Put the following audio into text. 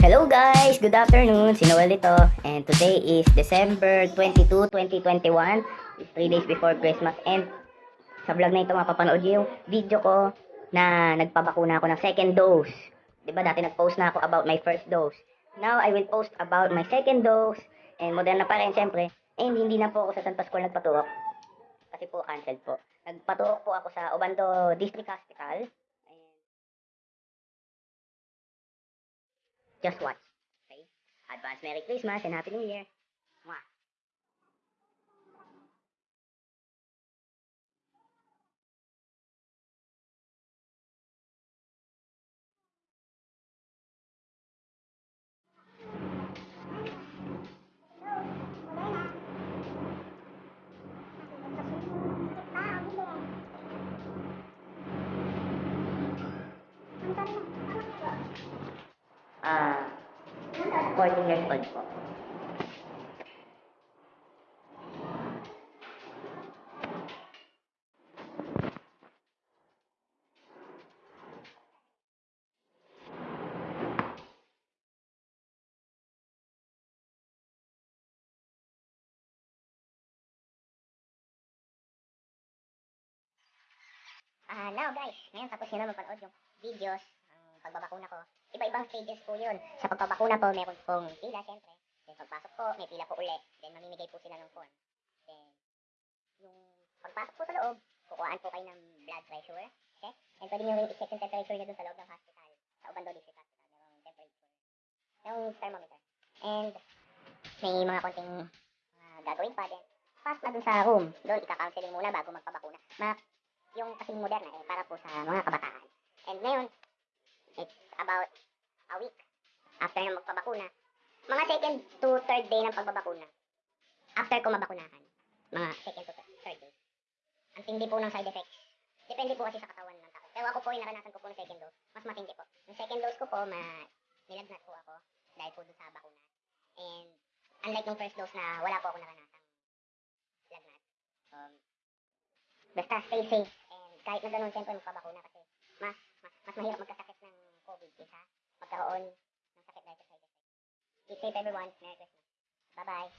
Hello guys! Good afternoon! Si Noel ito. And today is December 22, 2021. It's 3 days before Christmas. And sa vlog na ito mapapanood yung video ko na nagpabakuna ako ng second dose. ba dati nag-post na ako about my first dose. Now I will post about my second dose. And Moderna pa rin syempre. And hindi na po ako sa San Pascual nagpaturok. Kasi po canceled po. Nagpaturok po ako sa Obando District Hospital. Just watch. Okay? Advance Merry Christmas and Happy New Year. Mwah. 14 years po. Ah, now guys, ngayon tapos nyo na mapanood yung videos pagbabakuna ko. Iba-ibang stages po yun. Sa pagpabakuna po, meron pong pila, syempre. Then pagpasok po, may pila po uli. Then mamimigay po sila ng form. Then, yung pagpasok po sa loob, kukuhaan po kayo ng blood pressure. Okay? And pwede nyo rin i-check yung temperature nyo dun sa loob ng hospital. Sa Ubando District Hospital. Merong temperature. Yung thermometer. And, may mga konting mga gagawin pa din. Pass na dun sa room. Doon, ika-counseling muna bago magpabakuna. Ma yung kasing moderna eh, para po sa mga kabataan. And ngayon, it's about a week after na magpabakuna. Mga second to third day ng pagbabakuna. After ko mabakunahan. Mga second to third day. Ang tindi po ng side effects. Depende po kasi sa katawan ng tao. Pero ako po, yung naranasan ko po ng second dose, mas matindi po. Yung second dose ko po, ma nilagnat po ako dahil po dun sa bakuna. And unlike yung first dose na wala po ako naranasang lagnat. Um, basta stay safe. And kahit na ganun, siyempre magpabakuna kasi mas, mas, mas mahirap magkasakit magkaroon ng sakit dahil sa effects. Keep safe everyone. Merry Christmas. Bye-bye.